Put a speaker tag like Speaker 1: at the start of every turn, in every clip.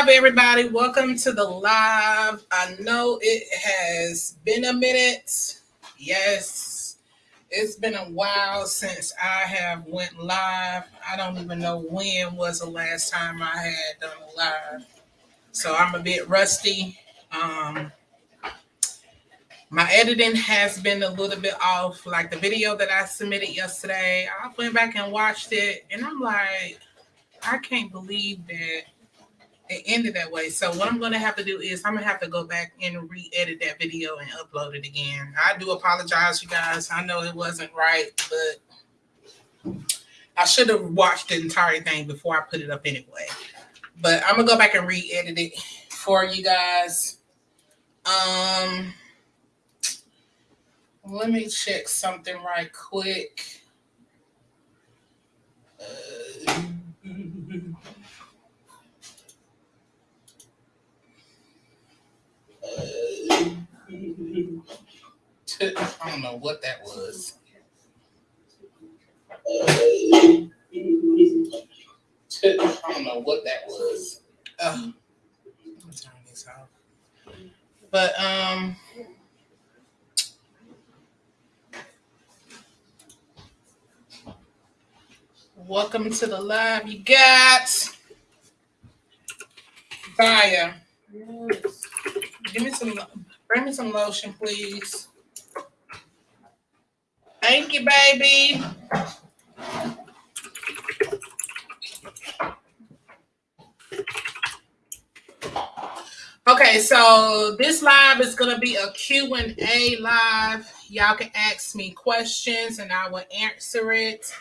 Speaker 1: live, everybody. Welcome to the live. I know it has been a minute. Yes, it's been a while since I have went live. I don't even know when was the last time I had done a live. So I'm a bit rusty. Um, my editing has been a little bit off. Like the video that I submitted yesterday, I went back and watched it, and I'm like, I can't believe that it ended that way. So what I'm going to have to do is I'm going to have to go back and re-edit that video and upload it again. I do apologize, you guys. I know it wasn't right, but I should have watched the entire thing before I put it up anyway. But I'm going to go back and re-edit it for you guys. Um, let me check something right quick. Uh, I don't know what that was. I don't know what that was. Uh, but um welcome to the live. You got. Yes. Give me some bring me some lotion, please. Thank you, baby. Okay, so this live is going to be a Q&A live. Y'all can ask me questions and I will answer it.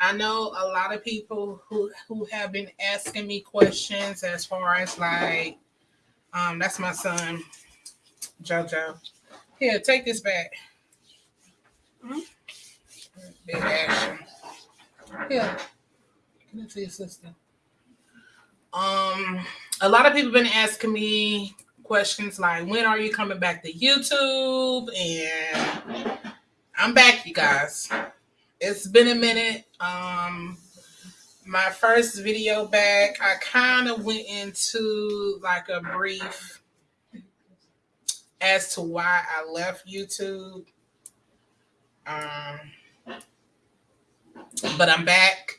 Speaker 1: I know a lot of people who, who have been asking me questions as far as like, um, that's my son, JoJo. Here, take this back. Mm-hmm. Big action. Yeah. Give it to your sister. Um, a lot of people have been asking me questions like, when are you coming back to YouTube? And I'm back, you guys. It's been a minute. Um, my first video back, I kind of went into like a brief as to why I left YouTube. Um, but I'm back.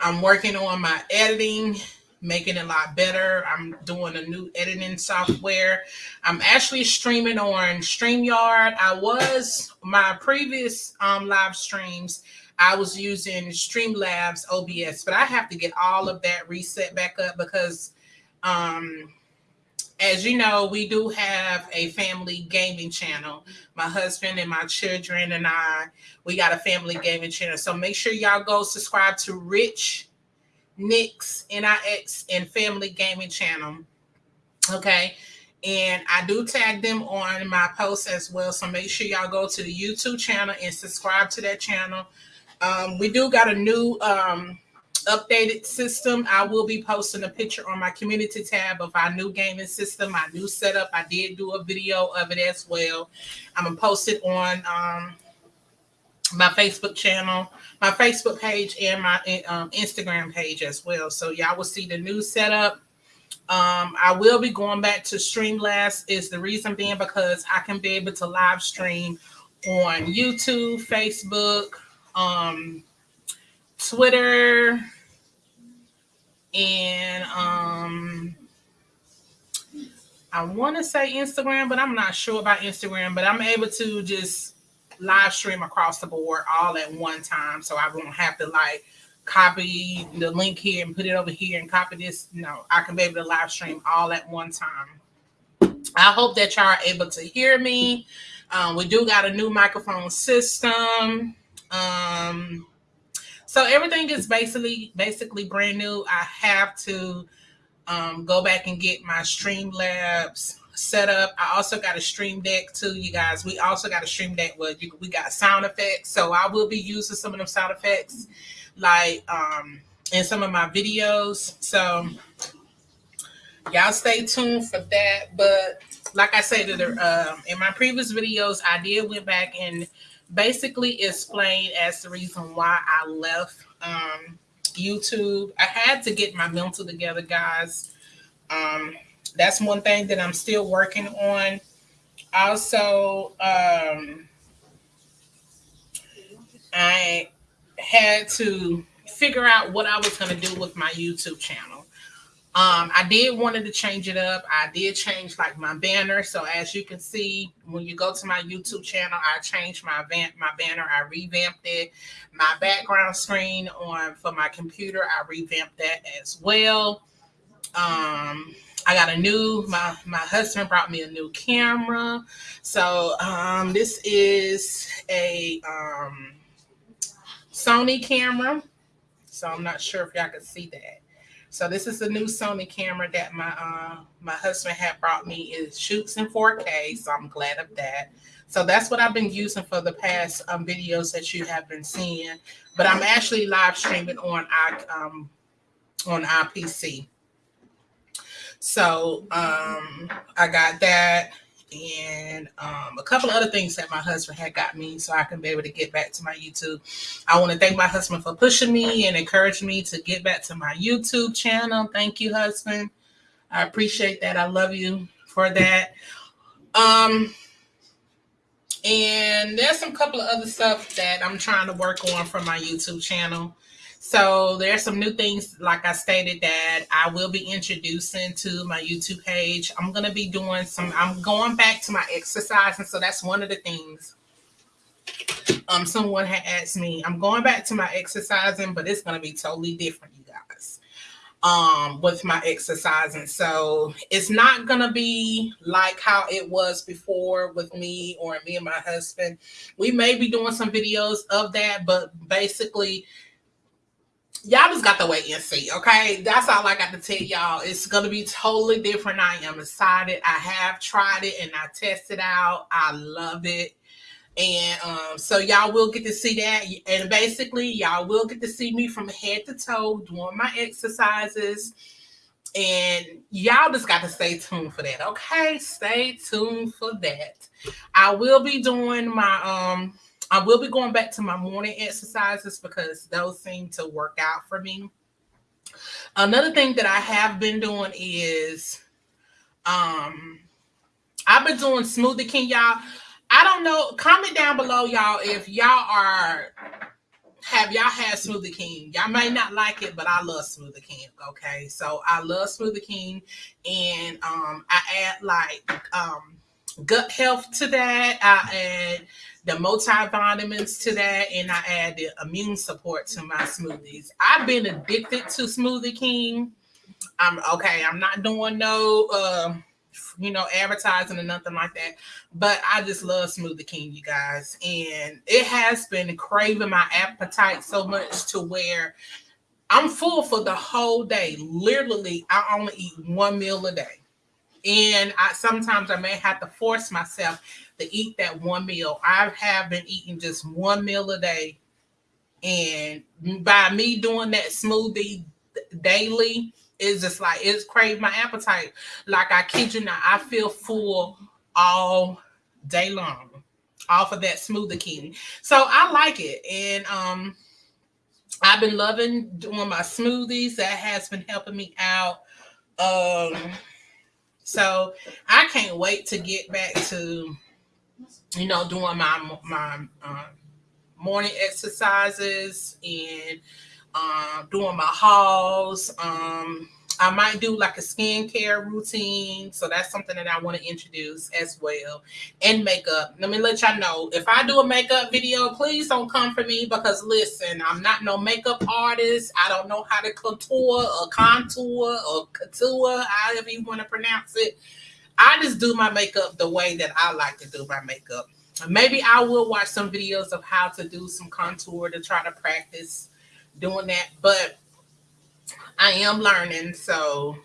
Speaker 1: I'm working on my editing, making it a lot better. I'm doing a new editing software. I'm actually streaming on StreamYard. I was my previous um, live streams. I was using Streamlabs OBS, but I have to get all of that reset back up because um, as you know, we do have a family gaming channel. My husband and my children and I, we got a family gaming channel. So make sure y'all go subscribe to Rich Nix NIX and Family Gaming Channel. Okay. And I do tag them on my posts as well. So make sure y'all go to the YouTube channel and subscribe to that channel. Um, we do got a new um, updated system. I will be posting a picture on my community tab of our new gaming system, my new setup. I did do a video of it as well. I'm gonna post it on um, my Facebook channel, my Facebook page, and my um, Instagram page as well. So y'all will see the new setup. Um, I will be going back to Streamlabs. Is the reason being because I can be able to live stream on YouTube, Facebook, um, Twitter, and um, I want to say Instagram, but I'm not sure about Instagram. But I'm able to just live stream across the board all at one time, so I won't have to like copy the link here and put it over here and copy this. No, I can be able to live stream all at one time. I hope that y'all are able to hear me. Um, we do got a new microphone system. Um, so everything is basically basically brand new. I have to um, go back and get my Streamlabs set up. I also got a Stream Deck too, you guys. We also got a Stream Deck where you, we got sound effects. So I will be using some of them sound effects like um, in some of my videos. So y'all stay tuned for that. But like I said, uh, in my previous videos, I did went back and basically explained as the reason why I left um, YouTube. I had to get my mental together, guys. Um, that's one thing that I'm still working on. Also, um, I had to figure out what I was going to do with my YouTube channel. Um, I did wanted to change it up. I did change like my banner. So as you can see, when you go to my YouTube channel, I changed my van- my banner. I revamped it. My background screen on for my computer, I revamped that as well. Um, I got a new my my husband brought me a new camera. So um, this is a um, Sony camera. So I'm not sure if y'all can see that. So this is the new Sony camera that my uh, my husband had brought me. It shoots in 4K, so I'm glad of that. So that's what I've been using for the past um, videos that you have been seeing. But I'm actually live streaming on our um, on our PC. So um, I got that and um, a couple of other things that my husband had got me so I can be able to get back to my YouTube. I want to thank my husband for pushing me and encouraging me to get back to my YouTube channel. Thank you, husband. I appreciate that. I love you for that. Um, and there's some couple of other stuff that I'm trying to work on for my YouTube channel. So there's some new things, like I stated, that I will be introducing to my YouTube page. I'm going to be doing some, I'm going back to my exercise. And so that's one of the things um, someone had asked me. I'm going back to my exercising, but it's going to be totally different, you guys, um, with my exercising. So it's not going to be like how it was before with me or me and my husband. We may be doing some videos of that, but basically, y'all just got to wait and see. Okay, that's all I got to tell y'all. It's gonna be totally different. I am excited. I have tried it and I tested out. I love it. And um, so y'all will get to see that. And basically, y'all will get to see me from head to toe doing my exercises. And y'all just got to stay tuned for that. Okay, stay tuned for that. I will be doing my um I will be going back to my morning exercises because those seem to work out for me. Another thing that I have been doing is um I've been doing smoothie king y'all. I don't know. Comment down below y'all if y'all are have y'all had Smoothie King? Y'all may not like it, but I love Smoothie King. Okay, so I love Smoothie King, and um, I add like um, gut health to that. I add the multivitamins to that, and I add the immune support to my smoothies. I've been addicted to Smoothie King. I'm okay. I'm not doing no, uh, you know, advertising or nothing like that. But I just love Smoothie King, you guys, and it has been craving my appetite so much to where I'm full for the whole day. Literally, I only eat one meal a day. And I sometimes I may have to force myself to eat that one meal. I have been eating just one meal a day. And by me doing that smoothie daily, it's just like it's craved my appetite. Like I kid you not, I feel full all day long off of that smoothie king. So I like it. And um I've been loving doing my smoothies. That has been helping me out. Um so I can't wait to get back to you know, doing my my uh, morning exercises and uh, doing my hauls. Um, I might do like a skincare routine. So that's something that I want to introduce as well. And makeup. Let me let y'all know if I do a makeup video, please don't come for me because listen, I'm not no makeup artist. I don't know how to contour or contour or couture, however you want to pronounce it. I just do my makeup the way that I like to do my makeup. Maybe I will watch some videos of how to do some contour to try to practice doing that, but I am learning, so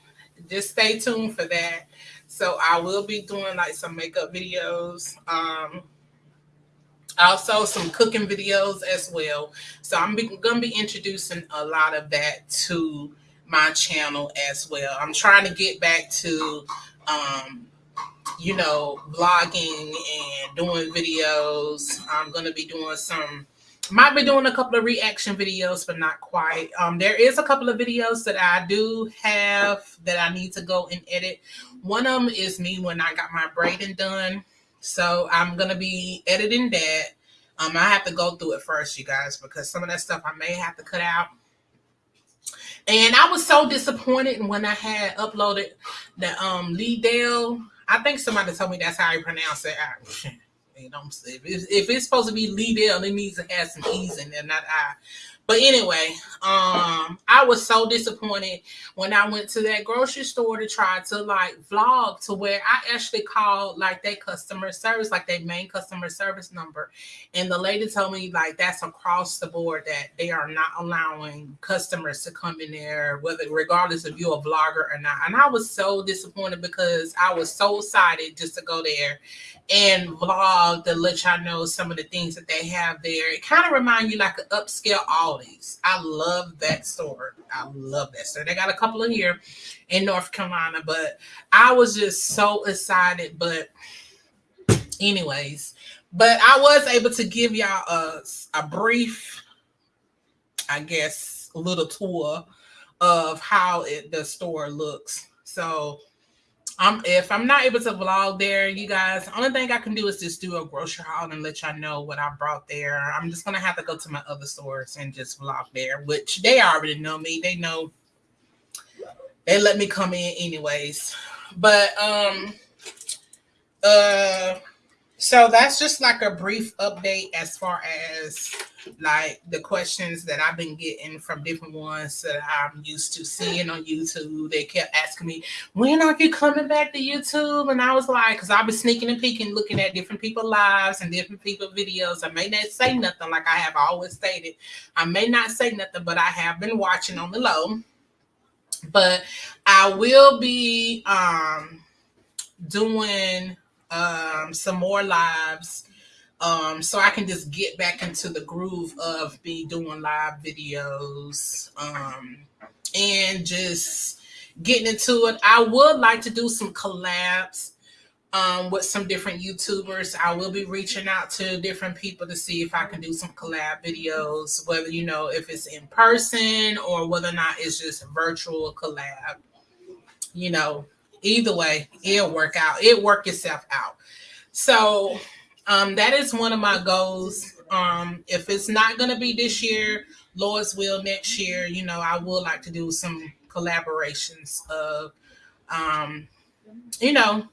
Speaker 1: just stay tuned for that. So I will be doing like some makeup videos. Um, also some cooking videos as well. So I'm to be introducing a lot of that to my channel as well. I'm trying to get back to um, you know, vlogging and doing videos. I'm to be doing some might be doing a couple of reaction videos, but not quite. Um, there is a couple of videos that I do have that I need to go and edit. One of them is me when I got my braiding done. So I'm gonna be editing that. Um, I have to go through it first, you guys, because some of that stuff I may have to cut out. And I was so disappointed when I had uploaded the um Lee Dale. I think somebody told me that's how you pronounce it. You know, if it's, if it's supposed to be Lee Dale, it needs to have some E's in there, not I. But anyway, um, I was so disappointed when I went to that grocery store to try to like vlog to where I actually called like their customer service, like their main customer service number. And the lady told me like that's across the board that they are not allowing customers to come in there, whether regardless if you're a vlogger or not. And I was so disappointed because I was so excited just to go there and vlog to let y'all know some of the things that they have there. It kind of remind you like an upscale I love that store. I love that store. They got a couple of here in North Carolina, but I was just so excited. But anyways, but I was able to give y'all a, a brief, I guess, little tour of how it the store looks. So I'm if I'm not able to vlog there, you guys, the only thing I can do is just do a grocery haul and let y'all know what I brought there. I'm just gonna have to go to my other stores and just vlog there, which they already know me. They know they let me come in anyways. But um uh so that's just like a brief update as far as like the questions that I've been getting from different ones that I'm used to seeing on YouTube. They kept asking me, when are you coming back to YouTube? And I was like, because I've been sneaking and peeking, looking at different people's lives and different people videos. I may not say nothing like I have always stated. I may not say nothing, but I have been watching on the low. But I will be um doing um, some more lives um, so I can just get back into the groove of be doing live videos um, and just getting into it. I would like to do some collabs um, with some different YouTubers. I will be reaching out to different people to see if I can do some collab videos, whether you know if it's in person or whether or not it's just virtual collab. You know, either way, it'll work out. It work itself out. So um, that is one of my goals. Um, if it's not going to be this year, Lord's will next year, you know, I would like to do some collaborations of, um, you know,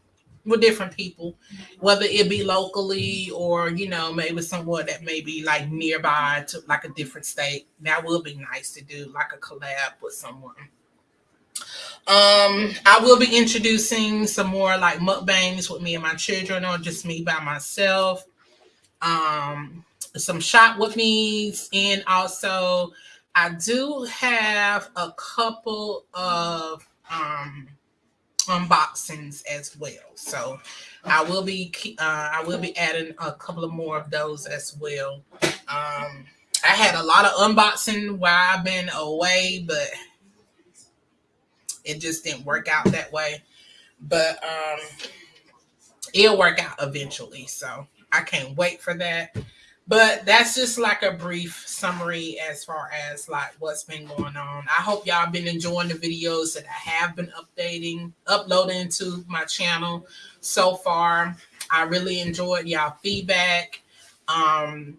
Speaker 1: with different people, whether it be locally or, you know, maybe someone that may be like nearby to like a different state. That would be nice to do like a collab with someone. Um, I will be introducing some more like mukbangs with me and my children, or just me by myself. Um, some shot with me, and also I do have a couple of um unboxings as well. So I will be uh, I will be adding a couple of more of those as well. Um, I had a lot of unboxing while I've been away, but it just didn't work out that way. But um it'll work out eventually. So I can't wait for that. But that's just like a brief summary as far as like what's been going on. I hope y'all been enjoying the videos that I have been updating, uploading to my channel so far. I really enjoyed y'all feedback. Um,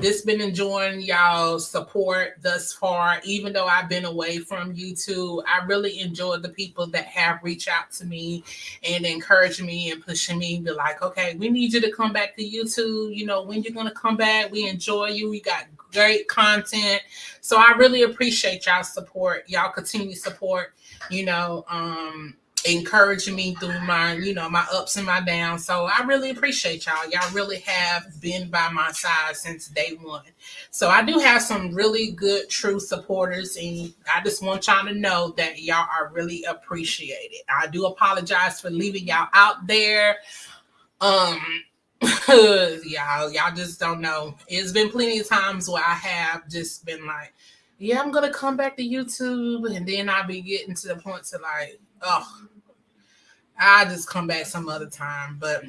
Speaker 1: this been enjoying y'all support thus far. Even though i've been away from youtube i really enjoyed the people that have reached out to me and encouraged me and pushing me be like okay we need you to come back to youtube. You know when you're going to come back? We enjoy you. We got great content. So i really appreciate y'all support y'all continue support you know um encouraging me through my, you know, my ups and my downs. So I really appreciate y'all. Y'all really have been by my side since day one. So I do have some really good, true supporters, and I just want y'all to know that y'all are really appreciated. I do apologize for leaving y'all out there. Um, y'all, y'all just don't know. It's been plenty of times where I have just been like, yeah, I'm gonna come back to YouTube, and then I'll be getting to the point to like, oh, I'll just come back some other time. But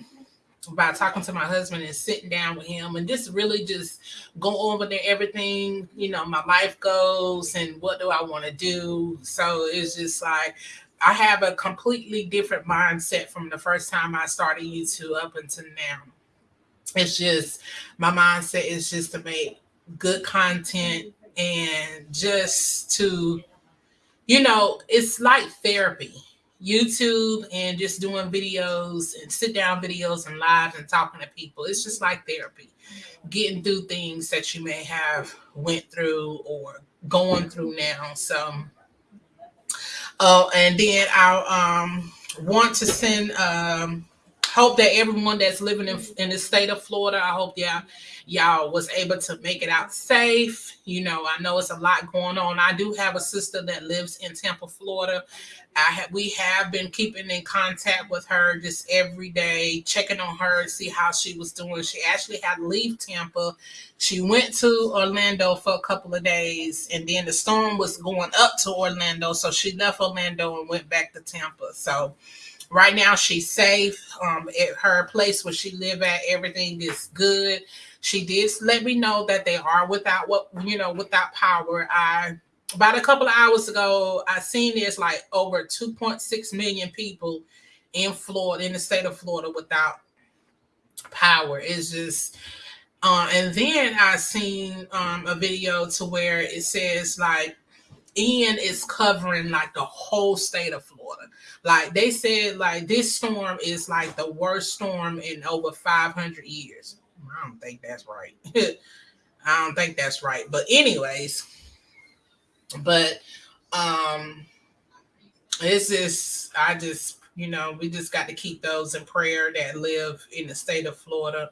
Speaker 1: by talking to my husband and sitting down with him and just really just go over there everything you know my life goes and what do i want to do so it's just like i have a completely different mindset from the first time i started youtube up until now it's just my mindset is just to make good content and just to you know it's like therapy YouTube and just doing videos and sit down videos and lives and talking to people. It's just like therapy, getting through things that you may have went through or going through now. So, oh, and then I um want to send um hope that everyone that's living in, in the state of Florida, I hope y'all y'all was able to make it out safe. You know, I know it's a lot going on. I do have a sister that lives in Tampa, Florida. I have we have been keeping in contact with her just every day, checking on her, see how she was doing. She actually had to leave Tampa. She went to Orlando for a couple of days, and then the storm was going up to Orlando, so she left Orlando and went back to Tampa. So right now she's safe. Um, at her place where she live at, everything is good. She did let me know that they are without what you know without power. I about a couple of hours ago, I seen there's like over 2.6 million people in Florida, in the state of Florida, without power. It's just uh, and then I seen um, a video to where it says like Ian is covering like the whole state of Florida. Like they said, like this storm is like the worst storm in over 500 years. I don't think that's right. I don't think that's right. But anyways, but um it's just I just you know we just got to keep those in prayer that live in the state of Florida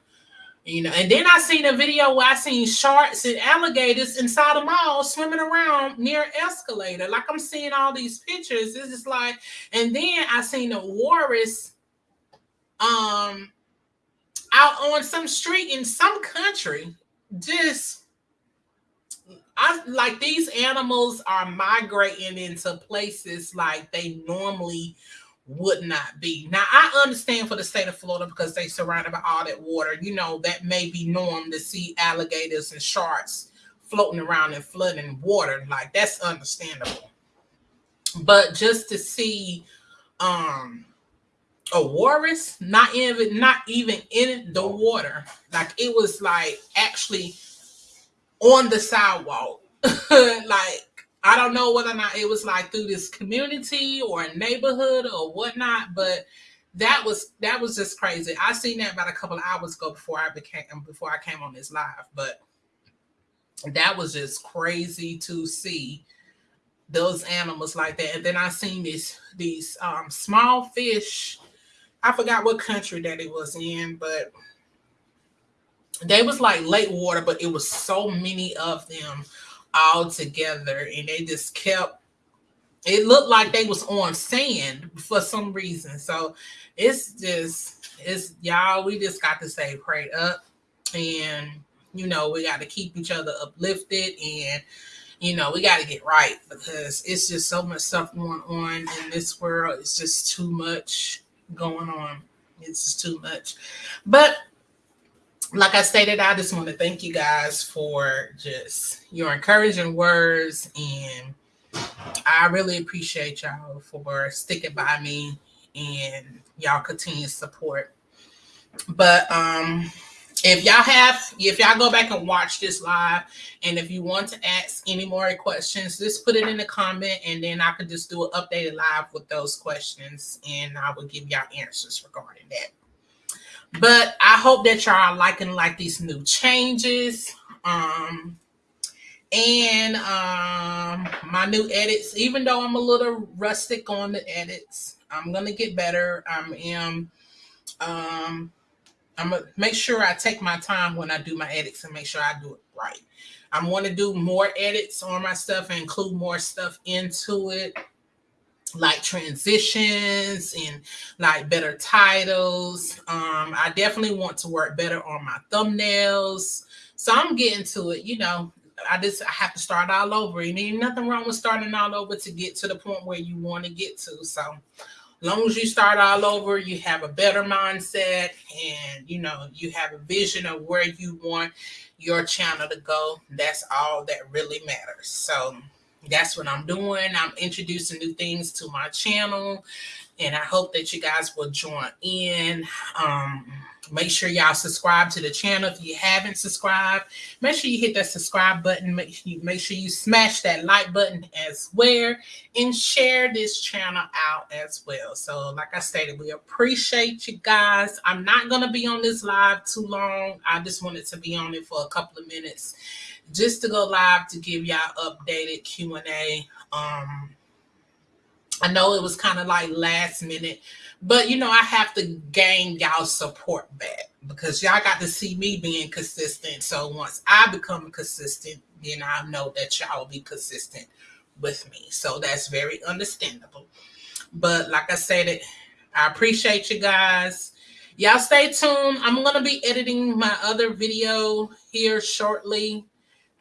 Speaker 1: you know, and then I seen a video where I seen sharks and alligators inside a mall swimming around near escalator. Like I'm seeing all these pictures. This is like, and then I seen a walrus um out on some street in some country. Just I like these animals are migrating into places like they normally would not be. Now, I understand for the state of Florida because they surrounded by all that water. You know, that may be norm to see alligators and sharks floating around and flooding water. Like that's understandable. But just to see um a walrus not even not even in the water, like it was like actually on the sidewalk. like I don't know whether or not it was like through this community or a neighborhood or whatnot, but that was that was just crazy. I seen that about a couple of hours ago before I became before I came on this live, but that was just crazy to see those animals like that. And then I seen these these um, small fish. I forgot what country that it was in, but they was like lake water, but it was so many of them all together and they just kept it looked like they was on sand for some reason. So it's just it's y'all we just got to say pray up and you know we got to keep each other uplifted and you know we got to get right because it's just so much stuff going on in this world. It's just too much going on. It's just too much. But like I stated, I just want to thank you guys for just your encouraging words. And I really appreciate y'all for sticking by me and y'all continued support. But um if y'all have if y'all go back and watch this live and if you want to ask any more questions just put it in the comment and then i could just do an updated live with those questions and i will give y'all answers regarding that but I hope that y'all are liking like these new changes. Um and um my new edits, even though I'm a little rustic on the edits, I'm gonna get better. I am um I'm gonna make sure I take my time when I do my edits and make sure I do it right. I'm to do more edits on my stuff and include more stuff into it like transitions and like better titles. Um, I definitely want to work better on my thumbnails. So I'm getting to it, you know. I just I have to start all over. And ain't nothing wrong with starting all over to get to the point where you want to get to. So as long as you start all over, you have a better mindset and you know you have a vision of where you want your channel to go. That's all that really matters. So that's what I'm doing. I'm introducing new things to my channel, and I hope that you guys will join in. Um, Make sure y'all subscribe to the channel if you haven't subscribed. Make sure you hit that subscribe button. Make sure you, make sure you smash that like button as well and share this channel out as well. So like I stated, we appreciate you guys. I'm not to be on this live too long. I just wanted to be on it for a couple of minutes just to go live to give y'all updated Q&A. Um, I know it was kind of like last minute, but you know, I have to gain y'all support back because y'all got to see me being consistent. So once I become consistent, then I know that y'all will be consistent with me. So that's very understandable. But like I said, it I appreciate you guys. Y'all stay tuned. I'm going to be editing my other video here shortly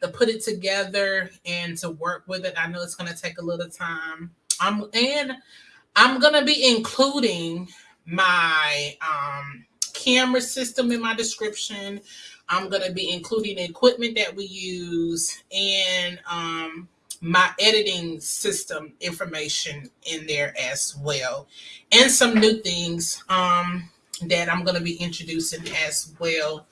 Speaker 1: to put it together and to work with it. I know it's going to take a little time. I'm and I'm gonna be including my um, camera system in my description. I'm gonna be including the equipment that we use and um, my editing system information in there as well, and some new things um, that I'm gonna be introducing as well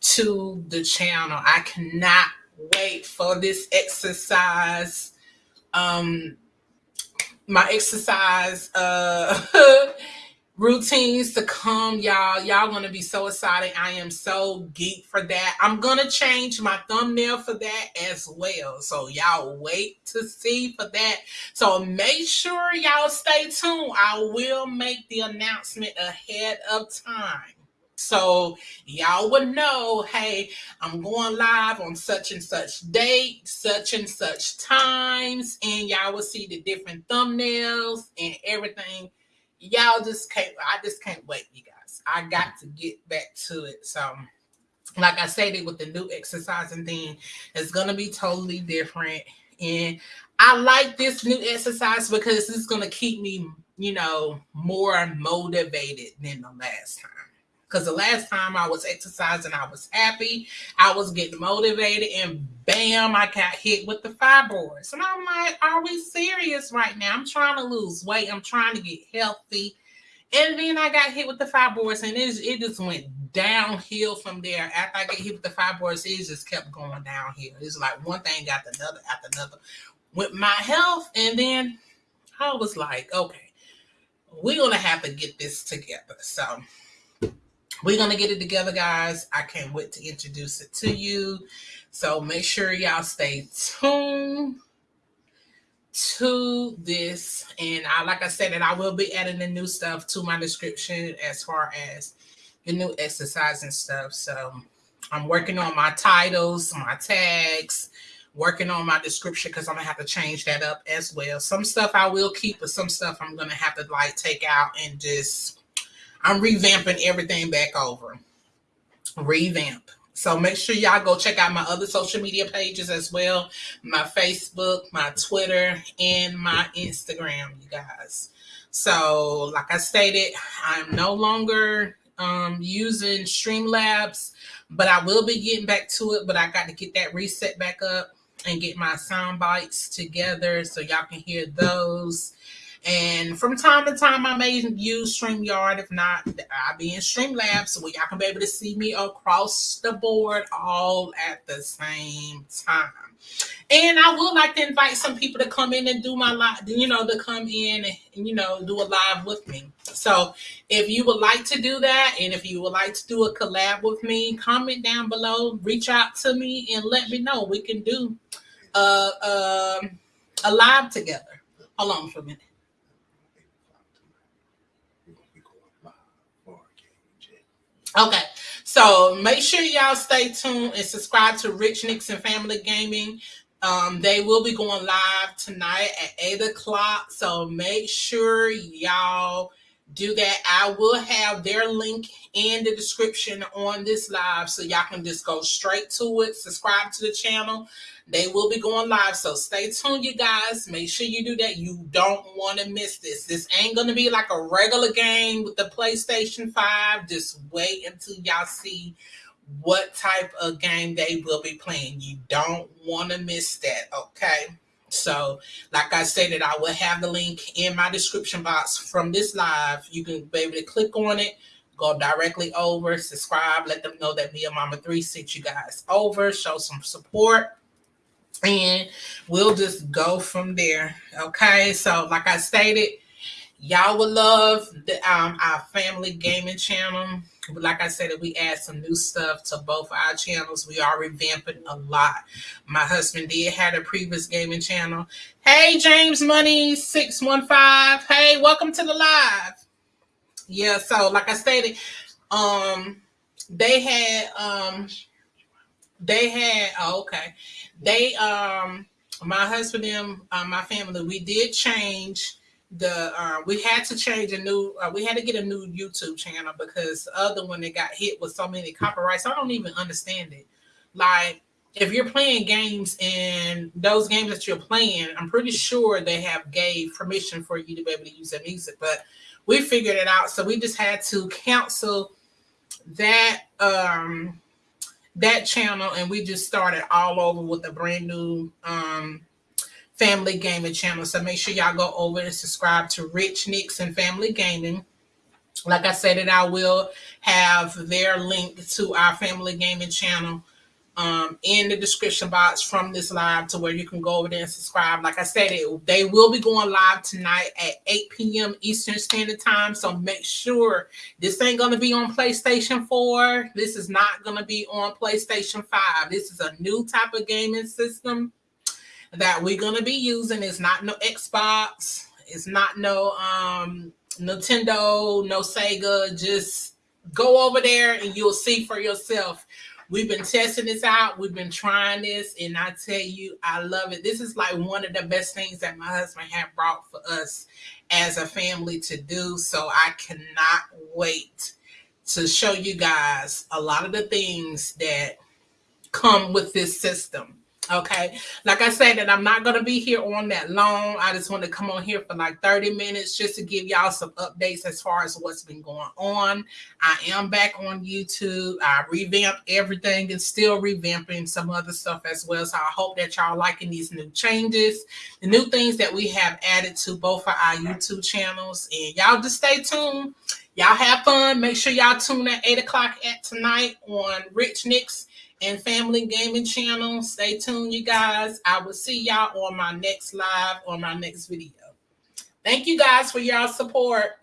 Speaker 1: to the channel. I cannot wait for this exercise. Um, my exercise uh routines to come y'all. Y'all gonna be so excited. I am so geek for that. I'm gonna change my thumbnail for that as well. So y'all wait to see for that. So make sure y'all stay tuned. I will make the announcement ahead of time so y'all would know, hey, I'm going live on such and such date, such and such times, and y'all will see the different thumbnails and everything. Y'all just can't, I just can't wait, you guys. I got to get back to it. So like I said, it with the new exercising thing, it's gonna be totally different. And I like this new exercise because it's gonna keep me, you know, more motivated than the last time. Because the last time I was exercising, I was happy, I was getting motivated, and bam, I got hit with the fibroids. And I'm like, are we serious right now? I'm trying to lose weight, I'm trying to get healthy. And then I got hit with the fibroids, and it, it just went downhill from there. After I get hit with the fibroids, it just kept going downhill. It's like one thing after another after another with my health. And then I was like, okay, we're gonna have to get this together. So we're gonna get it together, guys. I can't wait to introduce it to you. So make sure y'all stay tuned to this. And I like I said, and I will be adding the new stuff to my description as far as the new exercise and stuff. So I'm working on my titles, my tags, working on my description because I'm gonna have to change that up as well. Some stuff I will keep, but some stuff I'm gonna have to like take out and just I'm revamping everything back over. Revamp. So make sure y'all go check out my other social media pages as well. My Facebook, my Twitter, and my Instagram, you guys. So like I stated, I'm no longer um, using Streamlabs, but I will be getting back to it. But I got to get that reset back up and get my sound bites together so y'all can hear those. And from time to time, I may use StreamYard. If not, I'll be in Streamlabs so y'all can be able to see me across the board all at the same time. And I would like to invite some people to come in and do my live, you know, to come in and, you know, do a live with me. So if you would like to do that, and if you would like to do a collab with me, comment down below, reach out to me and let me know. We can do a, um, a live together. Hold on for a minute. Okay, so make sure y'all stay tuned and subscribe to Rich Nix and Family Gaming. Um, they will be going live tonight at 8 o'clock. So make sure y'all do that. I will have their link in the description on this live so y'all can just go straight to it. Subscribe to the channel. They will be going live. So stay tuned, you guys. Make sure you do that. You don't want to miss this. This ain't going to be like a regular game with the PlayStation 5. Just wait until y'all see what type of game they will be playing. You don't want to miss that, okay? So, like I stated, I will have the link in my description box from this live. You can be able to click on it, go directly over, subscribe, let them know that Mia Mama 3 sent you guys over, show some support, and we'll just go from there. Okay, so like I stated, y'all would love the um our family gaming channel like I said, we add some new stuff to both our channels. We are revamping a lot. My husband did had a previous gaming channel. Hey, James Money six one five. Hey, welcome to the live. Yeah, so like I stated, um, they had um, they had oh, okay, they um, my husband and uh, my family we did change the uh, we had to change a new uh, we had to get a new youtube channel because the other one that got hit with so many copyrights i don't even understand it. Like if you're playing games and those games that you're playing i'm pretty sure they have gave permission for you to be able to use their music but we figured it out. So we just had to cancel that um that channel and we just started all over with a brand new um Family Gaming channel. So make sure y'all go over and subscribe to Rich and Family Gaming. Like I said, that I will have their link to our Family Gaming channel um, in the description box from this live to where you can go over there and subscribe. Like I said, it, they will be going live tonight at 8 p.m. Eastern Standard Time. So make sure this ain't going to be on PlayStation 4. This is not going to be on PlayStation 5. This is a new type of gaming system that we're gonna be using. It's not no Xbox. It's not no um Nintendo, no Sega. Just go over there and you'll see for yourself. We've been testing this out. We've been trying this, and I tell you, I love it. This is like one of the best things that my husband had brought for us as a family to do. So I cannot wait to show you guys a lot of the things that come with this system. Okay, like I said, that I'm not going to be here on that long. I just want to come on here for like 30 minutes just to give y'all some updates as far as what's been going on. I am back on YouTube. I revamped everything and still revamping some other stuff as well. So I hope that y'all liking these new changes, the new things that we have added to both of our YouTube channels. And y'all just stay tuned. Y'all have fun. Make sure y'all tune at 8 o'clock at tonight on Rich Nix and Family Gaming channel. Stay tuned, you guys. I will see y'all on my next live or my next video. Thank you guys for y'all support.